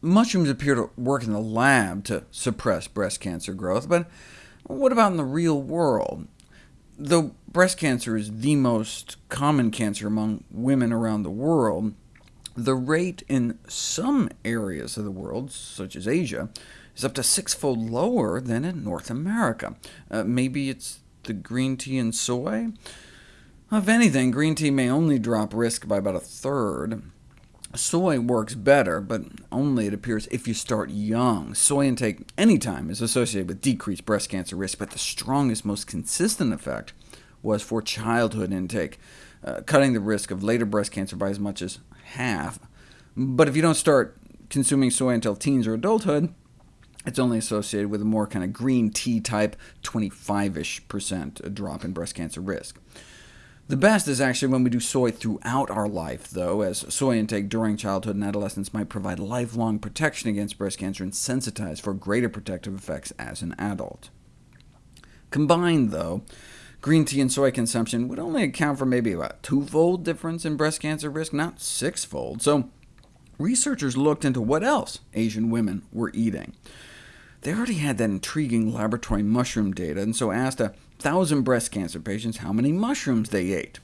mushrooms appear to work in the lab to suppress breast cancer growth, but what about in the real world? Though breast cancer is the most common cancer among women around the world, the rate in some areas of the world, such as Asia, is up to sixfold lower than in North America. Uh, maybe it's the green tea and soy? If anything, green tea may only drop risk by about a third. Soy works better, but only, it appears, if you start young. Soy intake anytime is associated with decreased breast cancer risk, but the strongest, most consistent effect was for childhood intake, uh, cutting the risk of later breast cancer by as much as half. But if you don't start consuming soy until teens or adulthood, it's only associated with a more kind of green tea type 25-ish percent drop in breast cancer risk. The best is actually when we do soy throughout our life, though, as soy intake during childhood and adolescence might provide lifelong protection against breast cancer and sensitize for greater protective effects as an adult. Combined, though, green tea and soy consumption would only account for maybe about twofold difference in breast cancer risk, not sixfold. So researchers looked into what else Asian women were eating. They already had that intriguing laboratory mushroom data, and so asked a 1,000 breast cancer patients how many mushrooms they ate.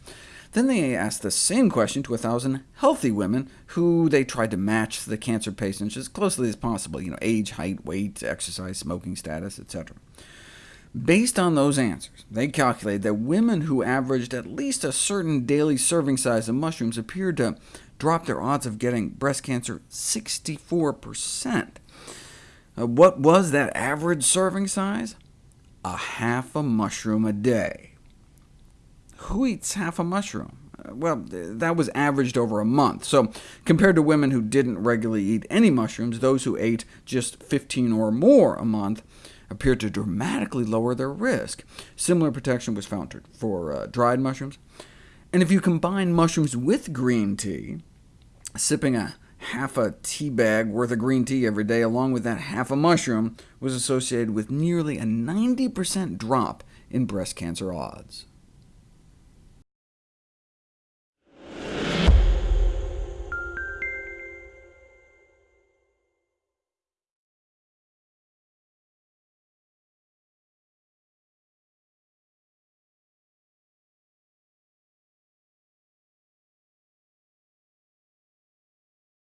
Then they asked the same question to 1,000 healthy women, who they tried to match the cancer patients as closely as possible, you know, age, height, weight, exercise, smoking status, etc. Based on those answers, they calculated that women who averaged at least a certain daily serving size of mushrooms appeared to drop their odds of getting breast cancer 64%. Uh, what was that average serving size? A half a mushroom a day. Who eats half a mushroom? Uh, well, that was averaged over a month, so compared to women who didn't regularly eat any mushrooms, those who ate just 15 or more a month appeared to dramatically lower their risk. Similar protection was found for uh, dried mushrooms. And if you combine mushrooms with green tea, sipping a half a tea bag worth of green tea every day, along with that half a mushroom, was associated with nearly a 90% drop in breast cancer odds.